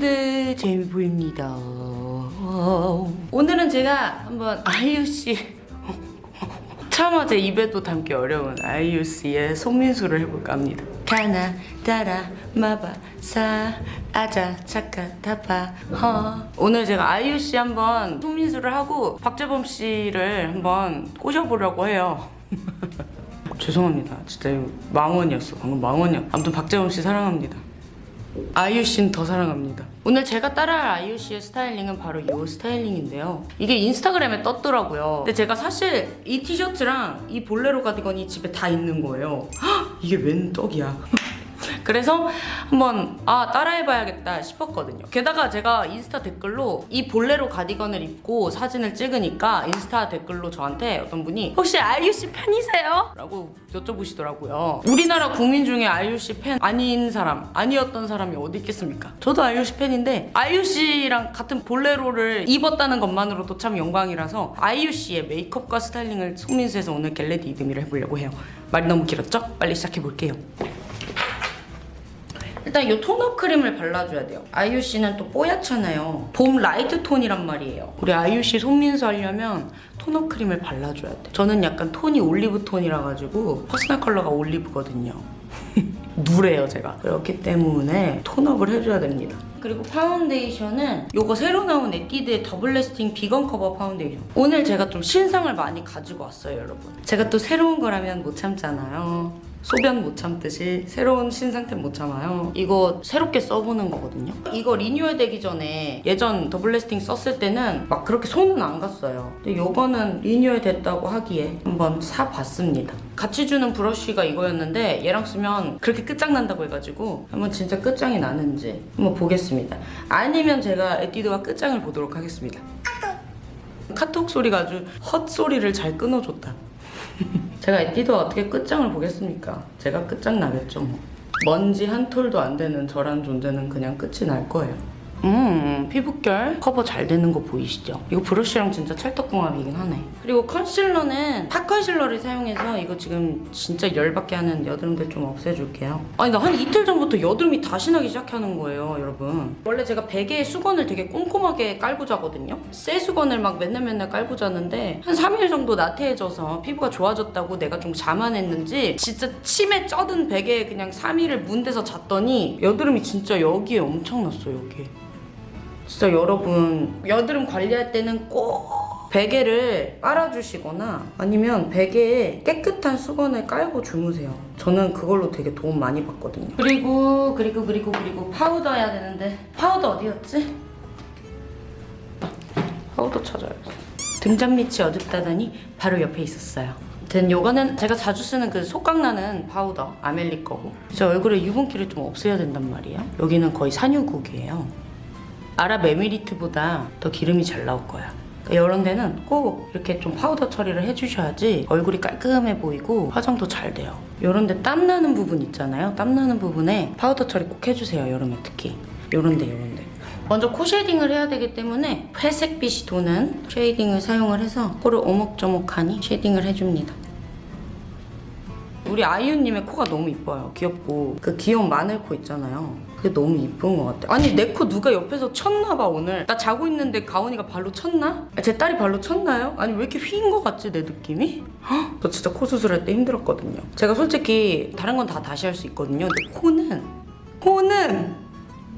안녕 미우들 제이보입니다. 오늘은 제가 한번 아이유씨 차마 제 입에도 담기 어려운 아이유씨의 송민수를 해볼까 합니다. 가나 따라 마바 사 아자 차카 타파 허. 오늘 제가 아이유씨 한번 송민수를 하고 박재범 씨를 한번 꼬셔보려고 해요. 죄송합니다. 진짜 망언이었어. 방금 망언이야 아무튼 박재범 씨 사랑합니다 아이유 씨는 더 사랑합니다. 오늘 제가 따라할 아이유 씨의 스타일링은 바로 이 스타일링인데요. 이게 인스타그램에 떴더라고요. 근데 제가 사실 이 티셔츠랑 이 볼레로 가디건이 집에 다 있는 거예요. 헉, 이게 웬 떡이야. 그래서 한번 아 따라해봐야겠다 싶었거든요. 게다가 제가 인스타 댓글로 이 볼레로 가디건을 입고 사진을 찍으니까 인스타 댓글로 저한테 어떤 분이 혹시 아이유 씨 팬이세요? 라고 여쭤보시더라고요. 우리나라 국민 중에 아이유 씨 팬 아닌 사람, 아니었던 사람이 어디 있겠습니까? 저도 아이유 씨 팬인데 아이유 씨랑 같은 볼레로를 입었다는 것만으로도 참 영광이라서 아이유 씨의 메이크업과 스타일링을 손민수해서 오늘 get ready with me를 해보려고 해요. 말이 너무 길었죠? 빨리 시작해 볼게요. 일단 이 tone-up 크림을 발라줘야 돼요. 아이유 씨는 또 뽀얗잖아요. 봄 light 톤이란 말이에요. 우리 아이유 씨 손민수 하려면 tone-up 크림을 발라줘야 돼. 저는 약간 톤이 올리브 톤이라 가지고 personal color가 올리브거든요. 누래요 제가. 그렇기 때문에 tone-up을 해줘야 됩니다. 그리고 파운데이션은 요거 새로 나온 에뛰드의 Double Lasting 비건 커버 파운데이션. 오늘 제가 좀 신상을 많이 가지고 왔어요 여러분. 제가 또 새로운 거라면 못 참잖아요. 소변 못 참듯이 새로운 신상템 못 참아요. 이거 새롭게 써보는 거거든요. 이거 리뉴얼 되기 전에 예전 Double Lasting 썼을 때는 막 그렇게 손은 안 갔어요. 근데 요거는 리뉴얼 됐다고 하기에 한번 사봤습니다. 같이 주는 브러쉬가 이거였는데 얘랑 쓰면 그렇게 끝장난다고 해가지고 한번 진짜 끝장이 나는지 한번 보겠습니다. 아니면 제가 에뛰드와 끝장을 보도록 하겠습니다. 카톡 소리가 아주 헛소리를 잘 끊어줬다. 제가 에뛰드와 어떻게 끝장을 보겠습니까? 제가 끝장 나겠죠 뭐. 먼지 한 톨도 안 되는 저란 존재는 그냥 끝이 날 거예요. 음, 피부결 커버 잘 되는 거 보이시죠? 이거 브러쉬랑 진짜 찰떡궁합이긴 하네. 그리고 컨실러는 파 컨실러를 사용해서 이거 지금 진짜 열받게 하는 여드름들 좀 없애줄게요. 아니, 나 한 이틀 전부터 여드름이 다시 나기 시작하는 거예요, 여러분. 원래 제가 베개에 수건을 되게 꼼꼼하게 깔고 자거든요? 새 수건을 막 맨날 맨날 깔고 자는데 한 3일 정도 나태해져서 피부가 좋아졌다고 내가 좀 자만했는지 진짜 침에 쩌든 베개에 그냥 3일을 문대서 잤더니 여드름이 진짜 여기에 엄청 났어, 여기에. 진짜 여러분 여드름 관리할 때는 꼭 베개를 빨아주시거나 아니면 베개에 깨끗한 수건을 깔고 주무세요. 저는 그걸로 되게 도움 많이 받거든요. 그리고 그리고 그리고 그리고 파우더 해야 되는데 파우더 어디였지? 파우더 찾아야지. 등잔 밑이 어둡다더니 바로 옆에 있었어요. 아무튼 요거는 제가 자주 쓰는 그 속각나는 파우더 아멜리 거고 제 얼굴에 유분기를 좀 없애야 된단 말이에요. 여기는 거의 산유국이에요. 아랍 에미리트보다 더 기름이 잘 나올 거야. 그러니까 이런 데는 꼭 이렇게 좀 파우더 처리를 해주셔야지 얼굴이 깔끔해 보이고 화장도 잘 돼요. 이런 데 땀나는 부분 있잖아요. 땀나는 부분에 파우더 처리 꼭 해주세요. 여름에 특히. 이런 데 이런 데. 먼저 코 shading을 해야 되기 때문에 회색빛이 도는 shading을 사용을 해서 코를 오목조목하니 shading을 해줍니다. 우리 아이유님의 코가 너무 이뻐요. 귀엽고 그 귀여운 마늘 코 있잖아요. 그게 너무 이쁜 것 같아. 아니 내 코 누가 옆에서 쳤나 봐 오늘. 나 자고 있는데 가온이가 발로 쳤나? 아, 제 딸이 발로 쳤나요? 아니 왜 이렇게 휘인 것 같지 내 느낌이? 헉, 저 진짜 코 수술할 때 힘들었거든요. 제가 솔직히 다른 건 다 다시 할 수 있거든요. 근데 코는 코는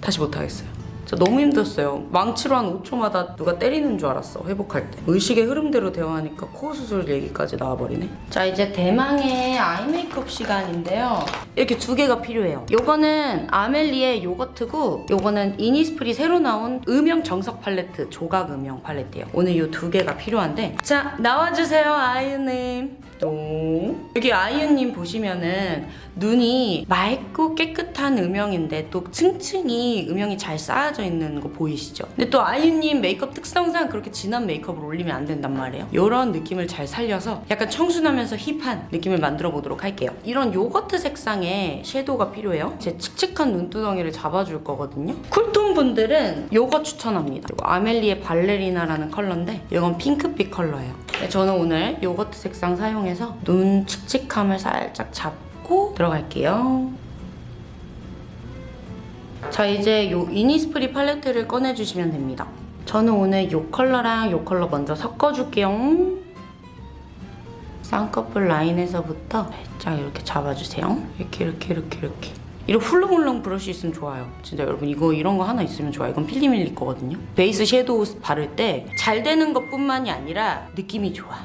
다시 못하겠어요. 진짜 너무 힘들었어요. 망치로 한 5초마다 누가 때리는 줄 알았어, 회복할 때. 의식의 흐름대로 대화하니까 코 수술 얘기까지 나와버리네. 자, 이제 대망의 아이 메이크업 시간인데요. 이렇게 두 개가 필요해요. 요거는 아멜리의 요거트고, 요거는 이니스프리 새로 나온 음영 정석 팔레트, 조각 음영 팔레트예요. 오늘 요 두 개가 필요한데, 자, 나와주세요, 아이유님. 똥. 여기 아이유님 보시면은 눈이 맑고 깨끗한 음영인데 또 층층이 음영이 잘 쌓여져 있는 거 보이시죠? 근데 또 아이유님 메이크업 특성상 그렇게 진한 메이크업을 올리면 안 된단 말이에요. 이런 느낌을 잘 살려서 약간 청순하면서 힙한 느낌을 만들어 보도록 할게요. 이런 요거트 색상의 섀도우가 필요해요. 제 칙칙한 눈두덩이를 잡아줄 거거든요. 쿨톤 분들은 요거 추천합니다. 이거 아멜리의 발레리나라는 컬러인데 이건 핑크빛 컬러예요. 네, 저는 오늘 요거트 색상 사용해서 눈 칙칙함을 살짝 잡고 들어갈게요. 자 이제 요 이니스프리 팔레트를 꺼내주시면 됩니다. 저는 오늘 요 컬러랑 요 컬러 먼저 섞어줄게요. 쌍꺼풀 라인에서부터 살짝 이렇게 잡아주세요. 이렇게 이렇게 이렇게 이렇게. 이렇게 훌렁훌렁 브러쉬 있으면 좋아요. 진짜 여러분 이거 이런 거 하나 있으면 좋아요. 이건 필리밀리 거거든요. 베이스 섀도우 바를 때 잘 되는 것뿐만이 아니라 느낌이 좋아.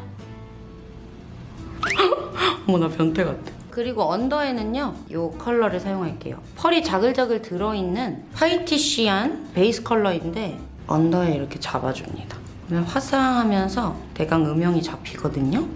어머 나 변태 같아. 그리고 언더에는요 이 컬러를 사용할게요. 펄이 자글자글 들어있는 whitish한 베이스 컬러인데 언더에 이렇게 잡아줍니다. 그러면 화사하면서 대강 음영이 잡히거든요.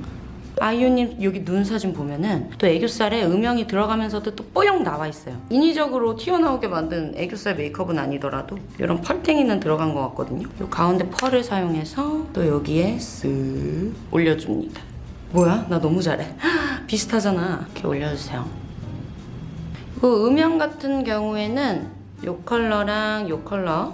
아이유님 여기 눈 사진 보면은 또 애교살에 음영이 들어가면서도 또 뽀용 나와 있어요. 인위적으로 튀어나오게 만든 애교살 메이크업은 아니더라도 이런 펄탱이는 들어간 것 같거든요. 이 가운데 펄을 사용해서 또 여기에 쓱 올려줍니다. 뭐야? 나 너무 잘해. 비슷하잖아. 이렇게 올려주세요. 그 음영 같은 경우에는 이 컬러랑 이 컬러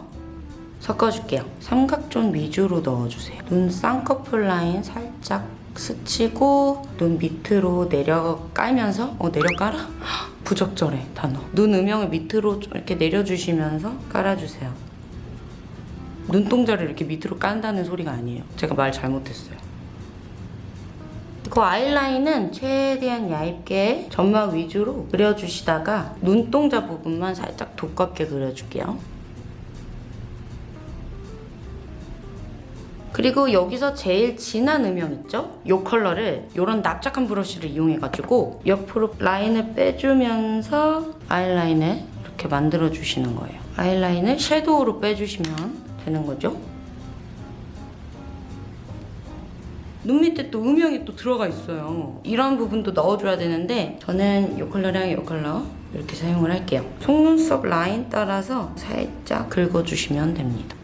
섞어줄게요. 삼각존 위주로 넣어주세요. 눈 쌍꺼풀 라인 살짝 스치고 눈 밑으로 내려 깔면서 어 내려 깔아? 부적절해 단어. 눈 음영을 밑으로 좀 이렇게 내려주시면서 깔아주세요. 눈동자를 이렇게 밑으로 깐다는 소리가 아니에요. 제가 말 잘못했어요. 그 아이라인은 최대한 얇게 점막 위주로 그려주시다가 눈동자 부분만 살짝 두껍게 그려줄게요. 그리고 여기서 제일 진한 음영 있죠? 이 컬러를 이런 납작한 브러쉬를 이용해가지고 옆으로 라인을 빼주면서 아이라인을 이렇게 만들어주시는 거예요. 아이라인을 섀도우로 빼주시면 되는 거죠. 눈 밑에 또 음영이 또 들어가 있어요. 이런 부분도 넣어줘야 되는데 저는 이 컬러랑 이 컬러 이렇게 사용을 할게요. 속눈썹 라인 따라서 살짝 긁어주시면 됩니다.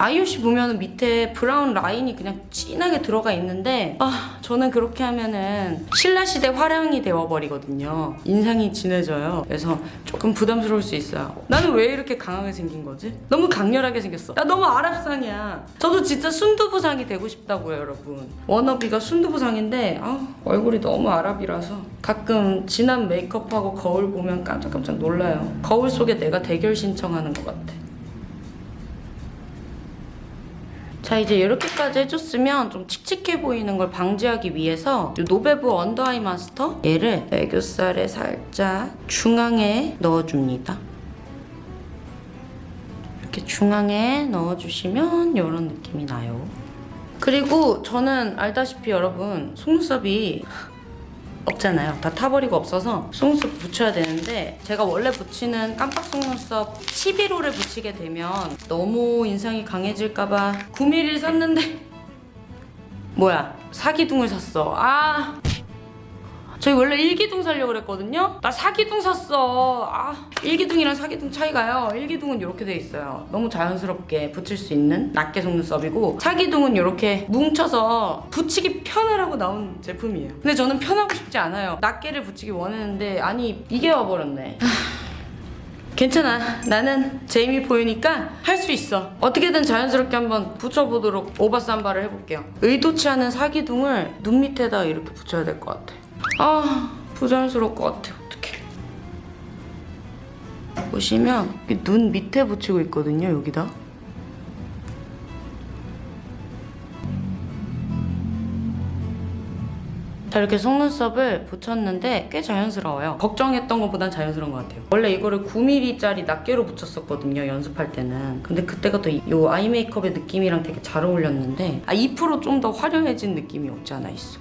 아이유씨 보면 밑에 브라운 라인이 그냥 진하게 들어가 있는데 아 저는 그렇게 하면은 신라시대 화랑이 되어버리거든요. 인상이 진해져요. 그래서 조금 부담스러울 수 있어요. 나는 왜 이렇게 강하게 생긴 거지? 너무 강렬하게 생겼어. 나 너무 아랍상이야. 저도 진짜 순두부상이 되고 싶다고요 여러분. wannabe가 순두부상인데 아 얼굴이 너무 아랍이라서. 가끔 진한 메이크업하고 거울 보면 깜짝깜짝 놀라요. 거울 속에 내가 대결 신청하는 것 같아 자 이제 이렇게까지 해줬으면 좀 칙칙해 보이는 걸 방지하기 위해서 이 노베브 언더아이 마스터 얘를 애교살에 살짝 중앙에 넣어줍니다. 이렇게 중앙에 넣어주시면 이런 느낌이 나요. 그리고 저는 알다시피 여러분 속눈썹이 없잖아요. 다 타버리고 없어서 속눈썹 붙여야 되는데 제가 원래 붙이는 깜빡 속눈썹 11호를 붙이게 되면 너무 인상이 강해질까봐 9mm를 샀는데 뭐야 사기둥을 샀어. 아 저희 원래 일기둥 살려고 그랬거든요? 나 사기둥 샀어. 아, 일기둥이랑 사기둥 차이가요. 일기둥은 이렇게 돼 있어요. 너무 자연스럽게 붙일 수 있는 낱개 속눈썹이고 사기둥은 이렇게 뭉쳐서 붙이기 편하라고 나온 제품이에요. 근데 저는 편하고 싶지 않아요. 낱개를 붙이기 원했는데 아니 이게 와버렸네. 괜찮아. 나는 제이미 보이니까 할 수 있어. 어떻게든 자연스럽게 한번 붙여보도록 오바쌈바를 해볼게요. 의도치 않은 사기둥을 눈 밑에다 이렇게 붙여야 될 것 같아. 아 부자연스러울 것 같아. 어떡해. 보시면 눈 밑에 붙이고 있거든요. 여기다. 자 이렇게 속눈썹을 붙였는데 꽤 자연스러워요 걱정했던 것보단 자연스러운 것 같아요 원래 이거를 9mm짜리 낱개로 붙였었거든요 연습할 때는 근데 그때가 또 이 eye 메이크업의 느낌이랑 되게 잘 어울렸는데 아 2%좀 더 화려해진 느낌이 없지 않아 있어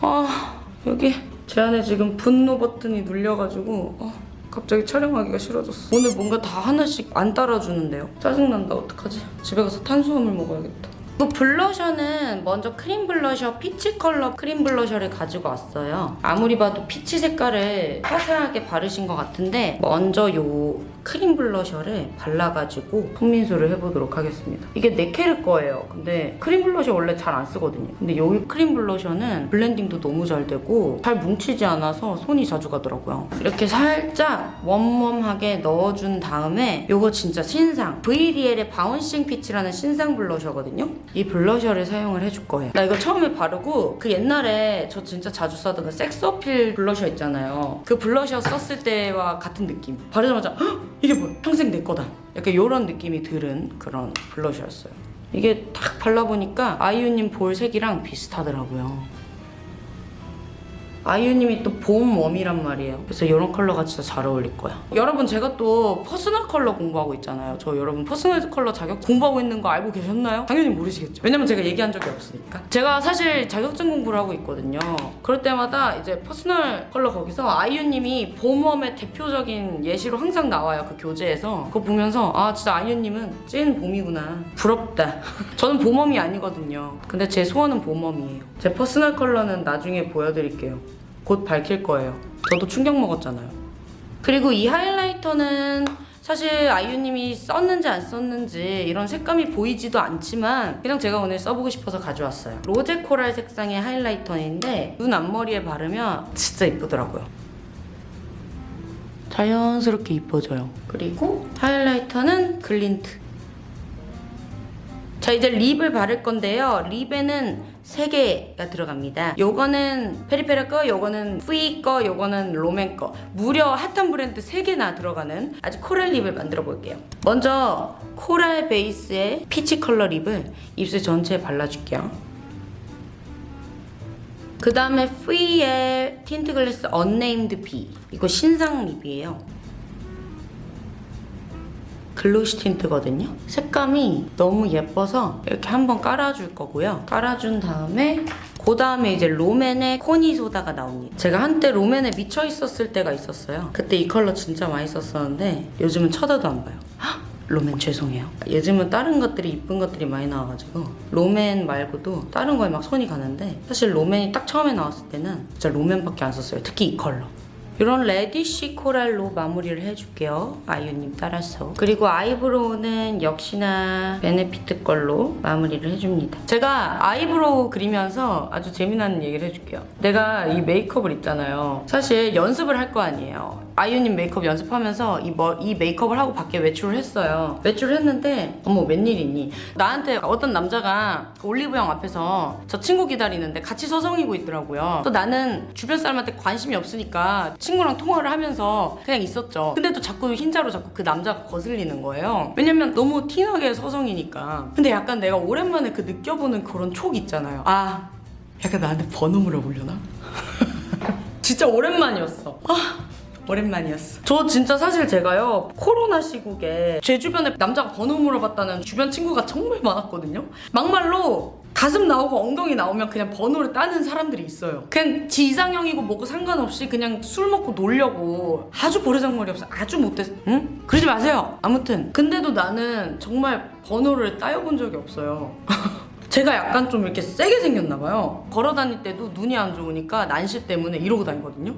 아 여기. 제 안에 지금 분노 버튼이 눌려가지고 어, 갑자기 촬영하기가 싫어졌어. 오늘 뭔가 다 하나씩 안 따라주는데요. 짜증난다 어떡하지? 집에 가서 탄수화물 먹어야겠다. 이 블러셔는 먼저 크림 블러셔 peach 컬러 크림 블러셔를 가지고 왔어요. 아무리 봐도 peach 색깔을 화사하게 바르신 것 같은데 먼저 요 크림 블러셔를 발라가지고 손민수를 해보도록 하겠습니다. 이게 네케르 거예요. 근데 크림 블러셔 원래 잘 안 쓰거든요. 근데 여기 크림 블러셔는 블렌딩도 너무 잘 되고 잘 뭉치지 않아서 손이 자주 가더라고요. 이렇게 살짝 웜웜하게 넣어준 다음에 이거 진짜 신상 VDL의 바운싱 피치라는 신상 블러셔거든요. 이 블러셔를 사용을 해줄 거예요. 나 이거 처음에 바르고 그 옛날에 저 진짜 자주 써던 그 섹스 어필 블러셔 있잖아요. 그 블러셔 썼을 때와 같은 느낌. 바르자마자 "헉! 이게 뭐야? 평생 내 거다. 약간 이런 느낌이 들은 그런 blusher였어요. 이게 딱 발라보니까 아이유님 볼 색이랑 비슷하더라고요. 아이유님이 또 봄 warm이란 말이에요. 그래서 이런 컬러가 진짜 잘 어울릴 거야. 여러분 제가 또 personal color 공부하고 있잖아요. 저 여러분 personal color 자격 공부하고 있는 거 알고 계셨나요? 당연히 모르시겠죠. 왜냐면 제가 얘기한 적이 없으니까. 제가 사실 자격증 공부를 하고 있거든요. 그럴 때마다 이제 personal color 거기서 아이유님이 봄 warm의 대표적인 예시로 항상 나와요. 그 교재에서. 그거 보면서 아 진짜 아이유님은 찐 봄이구나. 부럽다. 저는 봄warm이 아니거든요. 근데 제 소원은 봄warm이에요. 제 personal color는 나중에 보여드릴게요. 곧 밝힐 거예요. 저도 충격 먹었잖아요. 그리고 이 highlighter는 사실 아이유님이 썼는지 안 썼는지 이런 색감이 보이지도 않지만 그냥 제가 오늘 써보고 싶어서 가져왔어요. rosé coral 색상의 highlighter인데 눈 앞머리에 바르면 진짜 이쁘더라고요. 자연스럽게 이뻐져요. 그리고 highlighter는 글린트. 자 이제 lip을 바를 건데요. lip에는 3개가 들어갑니다. 요거는 페리페라 거, 요거는 퓌 거, 요거는 롬앤 거. 무려 핫한 브랜드 3개나 들어가는 아주 coral lip을 만들어 볼게요. 먼저 coral base의 peach color lip을 입술 전체에 발라줄게요. 그 다음에 퓌의 tint glass unnamed B. 이거 신상 lip이에요. glossy tint거든요. 색감이 너무 예뻐서 이렇게 한번 깔아줄 거고요. 깔아준 다음에 그 다음에 이제 롬앤의 코니 소다가 나옵니다. 제가 한때 롬앤에 미쳐 있었을 때가 있었어요. 그때 이 컬러 진짜 많이 썼었는데 요즘은 쳐다도 안 봐요. 헉! 롬앤 죄송해요. 요즘은 다른 것들이 이쁜 것들이 많이 나와가지고 롬앤 말고도 다른 거에 막 손이 가는데 사실 롬앤이 딱 처음에 나왔을 때는 진짜 롬앤밖에 안 썼어요. 특히 이 컬러. 이런 reddish coral로 마무리를 해줄게요. 아이유님 따라서. 그리고 eyebrow는 역시나 베네피트 걸로 마무리를 해줍니다. 제가 eyebrow 그리면서 아주 재미난 얘기를 해줄게요. 내가 이 메이크업을 있잖아요. 사실 연습을 할 거 아니에요. 아이유님 메이크업 연습하면서 이, 뭐, 이 메이크업을 하고 밖에 외출을 했어요. 외출을 했는데 어머 웬일이니? 나한테 어떤 남자가 그 올리브영 앞에서 저 친구 기다리는데 같이 서성이고 있더라고요. 또 나는 주변 사람한테 관심이 없으니까 친구랑 통화를 하면서 그냥 있었죠. 근데 또 자꾸 흰자로 자꾸 그 남자가 거슬리는 거예요. 왜냐면 너무 티나게 서성이니까. 근데 약간 내가 오랜만에 그 느껴보는 그런 촉 있잖아요. 아 약간 나한테 번호 물어보려나? 진짜 오랜만이었어. 아, 오랜만이었어. 저 진짜 사실 제가요, 코로나 시국에 제 주변에 남자가 번호 물어봤다는 주변 친구가 정말 많았거든요. 막말로 가슴 나오고 엉덩이 나오면 그냥 번호를 따는 사람들이 있어요. 그냥 지 이상형이고 뭐고 상관없이 그냥 술 먹고 놀려고 아주 버르장머리 없어. 아주 못됐어. 응? 그러지 마세요. 아무튼. 근데도 나는 정말 번호를 따여본 적이 없어요. 제가 약간 좀 이렇게 세게 생겼나 봐요. 걸어 다닐 때도 눈이 안 좋으니까 난시 때문에 이러고 다니거든요.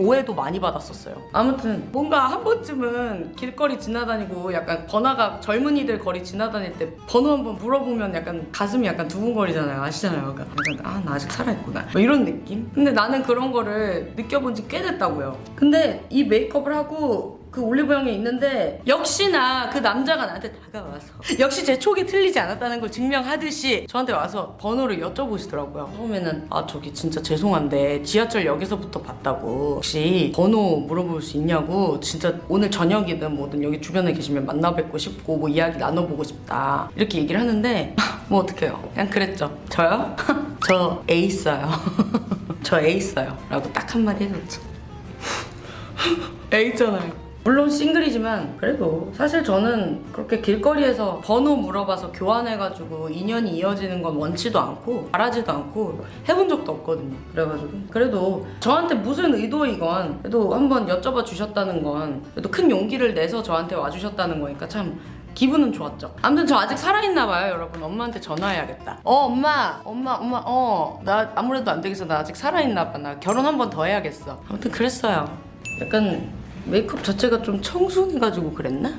오해도 많이 받았었어요. 아무튼 뭔가 한 번쯤은 길거리 지나다니고 약간 번화가 젊은이들 거리 지나다닐 때 번호 한번 물어보면 약간 가슴이 약간 두근거리잖아요. 아시잖아요. 약간 아 나 아직 살아있구나. 뭐 이런 느낌? 근데 나는 그런 거를 느껴본 지 꽤 됐다고요. 근데 이 메이크업을 하고 그 올리브영에 있는데 역시나 그 남자가 나한테 다가와서 역시 제 촉이 틀리지 않았다는 걸 증명하듯이 저한테 와서 번호를 여쭤보시더라고요. 처음에는 아 저기 진짜 죄송한데 지하철역에서부터 봤다고. 혹시 번호 물어볼 수 있냐고. 진짜 오늘 저녁이든 뭐든 여기 주변에 계시면 만나 뵙고 싶고 뭐 이야기 나눠보고 싶다. 이렇게 얘기를 하는데 뭐 어떡해요? 그냥 그랬죠. 저요? 저애 있어요. 저애 있어요. 라고 딱 한마디 해줬죠. 애 있잖아요 물론 싱글이지만 그래도 사실 저는 그렇게 길거리에서 번호 물어봐서 교환해가지고 인연이 이어지는 건 원치도 않고 바라지도 않고 해본 적도 없거든요 그래가지고 그래도 저한테 무슨 의도이건 그래도 한번 여쭤봐 주셨다는 건 그래도 큰 용기를 내서 저한테 와주셨다는 거니까 참 기분은 좋았죠. 아무튼 저 아직 살아있나 봐요, 여러분. 엄마한테 전화해야겠다. 어, 엄마, 엄마, 엄마, 어, 나 아무래도 안 되겠어. 나 아직 살아있나 봐. 나 결혼 한 번 더 해야겠어. 아무튼 그랬어요. 약간 메이크업 자체가 좀 청순해가지고 그랬나?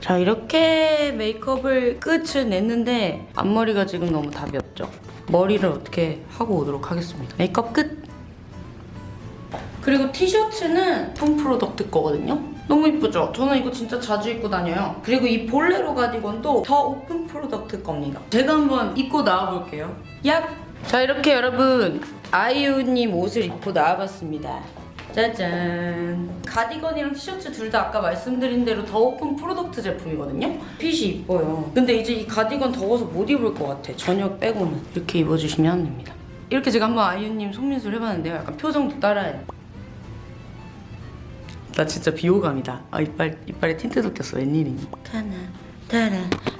자 이렇게 메이크업을 끝을 냈는데 앞머리가 지금 너무 답이 없죠? 머리를 어떻게 하고 오도록 하겠습니다. 메이크업 끝! 그리고 티셔츠는 오픈 프로덕트 거거든요? 너무 이쁘죠? 저는 이거 진짜 자주 입고 다녀요. 그리고 이 볼레로 가디건도 더 오픈 프로덕트 겁니다. 제가 한번 입고 나와볼게요. 얍! 자 이렇게 여러분 아이유님 옷을 입고 나와봤습니다. 짜잔. 가디건이랑 티셔츠 둘 다 아까 말씀드린 대로 더 오픈 프로덕트 제품이거든요? 핏이 이뻐요. 근데 이제 이 가디건 더워서 못 입을 것 같아. 저녁 빼고는. 이렇게 입어주시면 됩니다. 이렇게 제가 한번 아이유님 손민수를 해봤는데요. 약간 표정도 따라해 나 진짜 비호감이다. 아 이빨, 이빨에 tint도 꼈어. 웬일이니? 가나 따라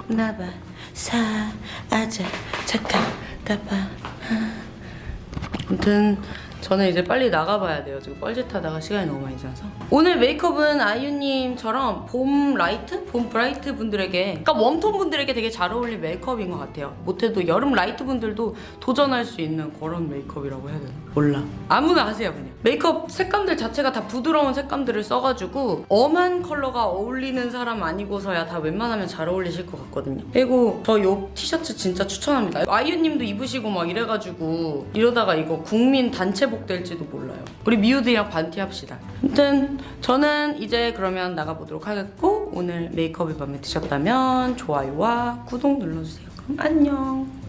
나봐. 사아자 착한 따봐 아무튼 저는 이제 빨리 나가봐야 돼요. 지금 뻘짓하다가 시간이 너무 많이 지나서. 오늘 메이크업은 아이유님처럼 봄 light? 봄 bright 분들에게 그러니까 warm tone 분들에게 되게 잘 어울릴 메이크업인 것 같아요. 못해도 여름 light 분들도 도전할 수 있는 그런 메이크업이라고 해야 되나? 몰라. 아무나 하세요 그냥. 메이크업 색감들 자체가 다 부드러운 색감들을 써가지고 엄한 컬러가 어울리는 사람 아니고서야 다 웬만하면 잘 어울리실 것 같거든요. 그리고 저 요 티셔츠 진짜 추천합니다. 아이유님도 입으시고 막 이래가지고 이러다가 이거 국민 단체 복 될지도 몰라요. 우리 미우들이랑 반티 합시다. 아무튼 저는 이제 그러면 나가보도록 하겠고 오늘 메이크업이 마음에 드셨다면 좋아요와 구독 눌러주세요. 그럼 안녕.